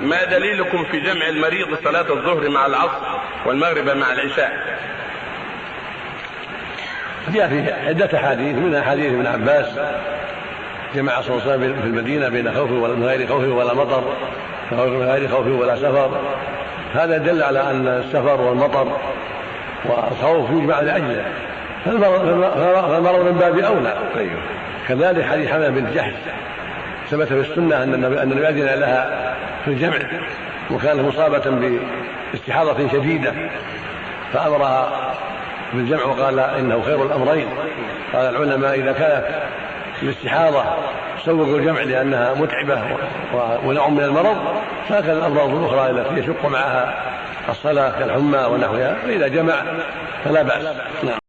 ما دليلكم في جمع المريض صلاة الظهر مع العصر والمغرب مع العشاء؟ جاء في عدة أحاديث منها حديث ابن عباس جمع صلى الله عليه وسلم في المدينة بين خوف من غير خوف ولا مطر من غير خوف ولا سفر. هذا دل على أن السفر والمطر والخوف يجمع لأجله. فالمرض من باب أولى. أيوه كذلك حديث حمد بن جحش. ثبت في السنة أن النبي أذن لها في الجمع وكانت مصابة باستحاضة شديدة فأمرها بالجمع وقال إنه خير الأمرين. قال العلماء إذا كانت الاستحاضة سوقوا الجمع لأنها متعبة ونوع من المرض فهكذا الأمراض الأخرى التي يشق معها الصلاة كالحمى ونحوها فإذا جمع فلا بأس. نعم.